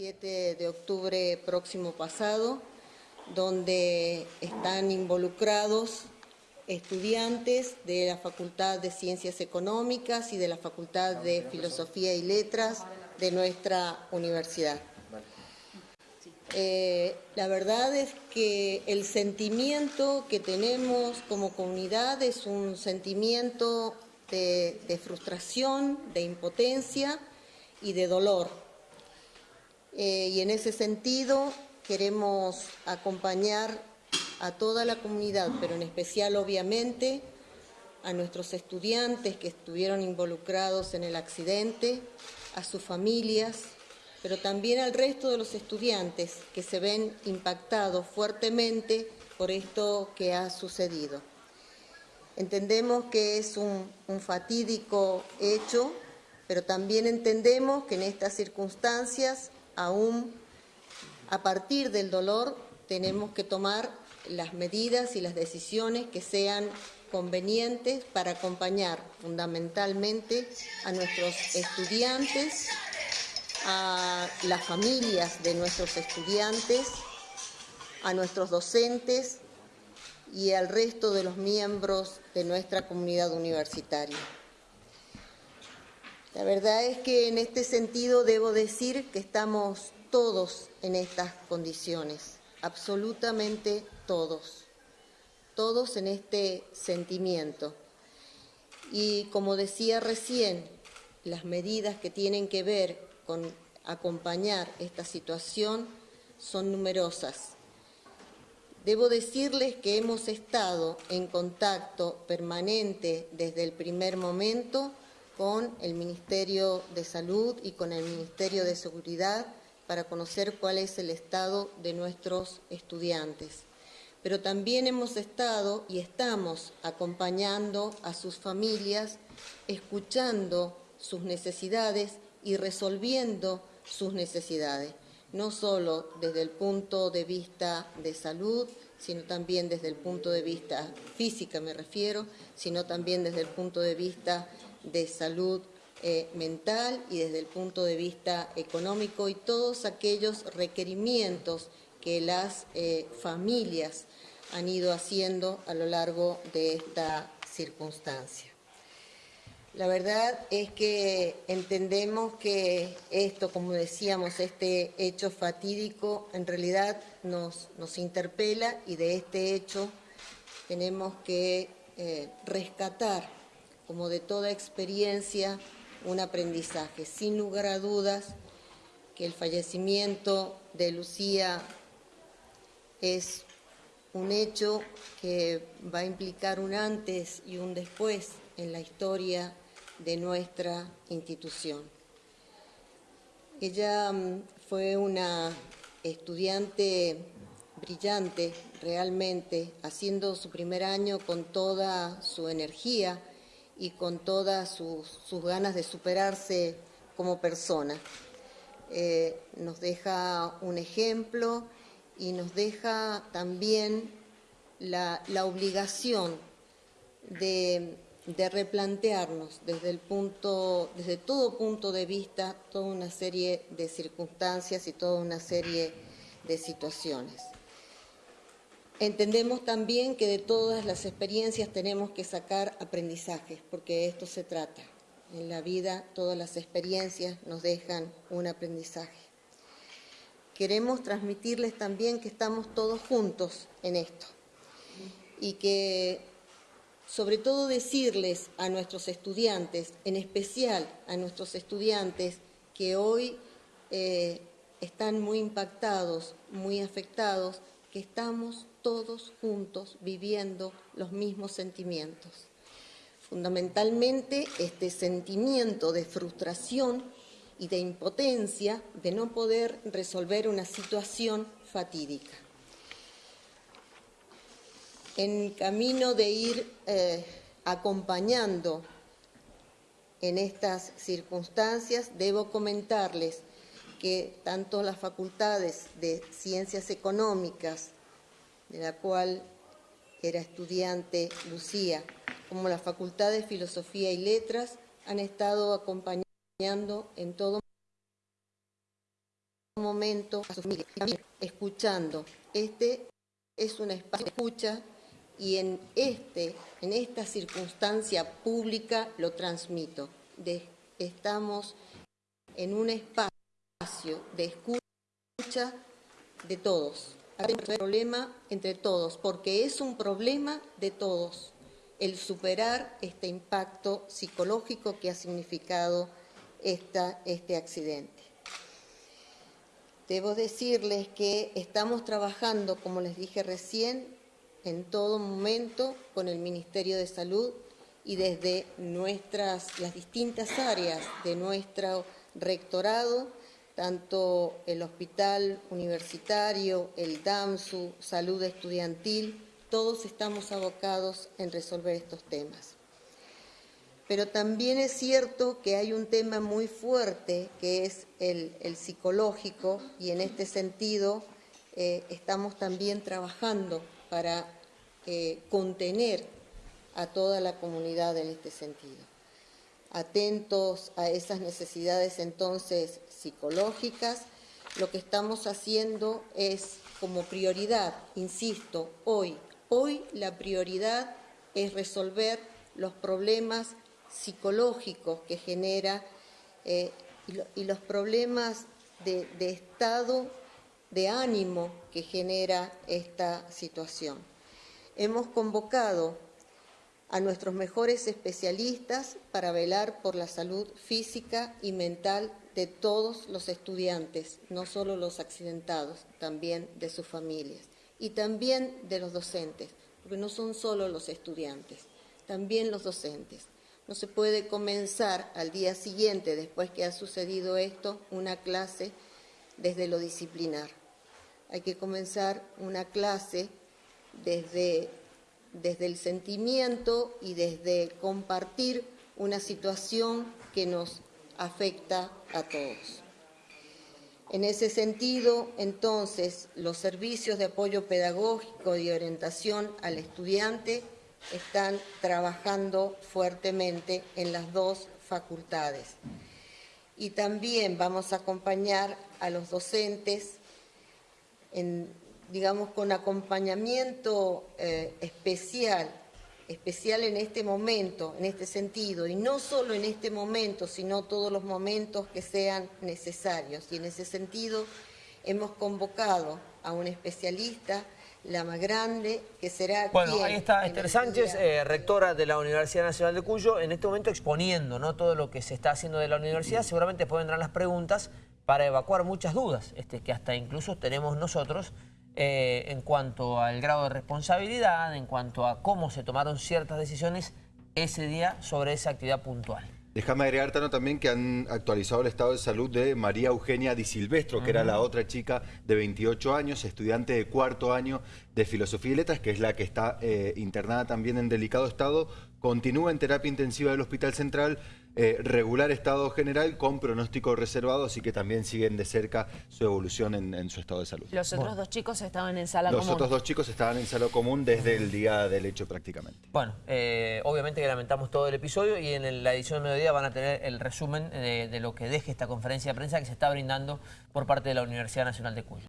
7 de octubre próximo pasado, donde están involucrados estudiantes de la Facultad de Ciencias Económicas y de la Facultad de Filosofía y Letras de nuestra universidad. Eh, la verdad es que el sentimiento que tenemos como comunidad es un sentimiento de frustración, de impotencia y de dolor. Eh, y en ese sentido queremos acompañar a toda la comunidad, pero en especial obviamente a nuestros estudiantes que estuvieron involucrados en el accidente, a sus familias, pero también al resto de los estudiantes que se ven impactados fuertemente por esto que ha sucedido. Entendemos que es un, un fatídico hecho, pero también entendemos que en estas circunstancias aún a partir del dolor tenemos que tomar las medidas y las decisiones que sean convenientes para acompañar fundamentalmente a nuestros estudiantes, a las familias de nuestros estudiantes, a nuestros docentes y al resto de los miembros de nuestra comunidad universitaria. La verdad es que en este sentido debo decir que estamos todos en estas condiciones, absolutamente todos, todos en este sentimiento. Y como decía recién, las medidas que tienen que ver con acompañar esta situación son numerosas. Debo decirles que hemos estado en contacto permanente desde el primer momento con el Ministerio de Salud y con el Ministerio de Seguridad para conocer cuál es el estado de nuestros estudiantes. Pero también hemos estado y estamos acompañando a sus familias, escuchando sus necesidades y resolviendo sus necesidades, no solo desde el punto de vista de salud, sino también desde el punto de vista física, me refiero, sino también desde el punto de vista de salud eh, mental y desde el punto de vista económico y todos aquellos requerimientos que las eh, familias han ido haciendo a lo largo de esta circunstancia. La verdad es que entendemos que esto, como decíamos, este hecho fatídico en realidad nos, nos interpela y de este hecho tenemos que eh, rescatar como de toda experiencia, un aprendizaje. Sin lugar a dudas que el fallecimiento de Lucía es un hecho que va a implicar un antes y un después en la historia de nuestra institución. Ella mm, fue una estudiante brillante realmente, haciendo su primer año con toda su energía, y con todas sus, ganas de superarse como persona. Eh, nos deja un ejemplo y nos deja también la, obligación de, replantearnos desde, el punto, desde todo punto de vista toda una serie de circunstancias y toda una serie de situaciones. Entendemos también que de todas las experiencias tenemos que sacar aprendizajes, porque esto se trata. En la vida todas las experiencias nos dejan un aprendizaje. Queremos transmitirles también que estamos todos juntos en esto y que sobre todo decirles a nuestros estudiantes, en especial a nuestros estudiantes que hoy eh, están muy impactados, muy afectados, que estamos todos juntos viviendo los mismos sentimientos. Fundamentalmente este sentimiento de frustración y de impotencia de no poder resolver una situación fatídica. En camino de ir eh, acompañando en estas circunstancias, debo comentarles que tanto las facultades de Ciencias Económicas, de la cual era estudiante Lucía, como la Facultad de Filosofía y Letras, han estado acompañando en todo momento a su familia, escuchando. Este es un espacio de escucha y en, este, en esta circunstancia pública lo transmito. Estamos en un espacio de escucha de todos. Un problema entre todos, porque es un problema de todos el superar este impacto psicológico que ha significado esta, este accidente. Debo decirles que estamos trabajando, como les dije recién, en todo momento con el Ministerio de Salud y desde nuestras, las distintas áreas de nuestro rectorado, tanto el Hospital Universitario, el DAMSU, Salud Estudiantil, todos estamos abocados en resolver estos temas. Pero también es cierto que hay un tema muy fuerte que es el, psicológico y en este sentido eh, estamos también trabajando para eh, contener a toda la comunidad en este sentido. Atentos a esas necesidades entonces psicológicas, lo que estamos haciendo es como prioridad, insisto, hoy Hoy la prioridad es resolver los problemas psicológicos que genera eh, y, los problemas de, de estado de ánimo que genera esta situación. Hemos convocado a nuestros mejores especialistas para velar por la salud física y mental de todos los estudiantes, no solo los accidentados, también de sus familias y también de los docentes, porque no son solo los estudiantes, también los docentes. No se puede comenzar al día siguiente, después que ha sucedido esto, una clase desde lo disciplinar. Hay que comenzar una clase desde, desde el sentimiento y desde compartir una situación que nos afecta a todos. En ese sentido, entonces, los servicios de apoyo pedagógico y orientación al estudiante están trabajando fuertemente en las dos facultades. Y también vamos a acompañar a los docentes, digamos, con acompañamiento eh, especial especial en este momento, en este sentido, y no solo en este momento, sino todos los momentos que sean necesarios. Y en ese sentido hemos convocado a un especialista, la más grande, que será Bueno, ahí está Esther Sánchez, eh, rectora de la Universidad Nacional de Cuyo, en este momento exponiendo ¿no? todo lo que se está haciendo de la universidad. Seguramente pueden entrar las preguntas para evacuar muchas dudas, este, que hasta incluso tenemos nosotros eh, en cuanto al grado de responsabilidad, en cuanto a cómo se tomaron ciertas decisiones ese día sobre esa actividad puntual. Déjame agregar, Tano, también que han actualizado el estado de salud de María Eugenia Di Silvestro, que era la otra chica de 28 años, estudiante de cuarto año de Filosofía y Letras, que es la que está eh, internada también en delicado estado. Continúa en terapia intensiva del Hospital Central, eh, regular estado general con pronóstico reservado, así que también siguen de cerca su evolución en, su estado de salud. Los otros dos chicos estaban en sala común. Los otros dos chicos estaban en sala común desde el día del hecho prácticamente. Bueno, eh, obviamente que lamentamos todo el episodio y en la edición de mediodía van a tener el resumen de, de lo que deje esta conferencia de prensa que se está brindando por parte de la Universidad Nacional de Cuyo.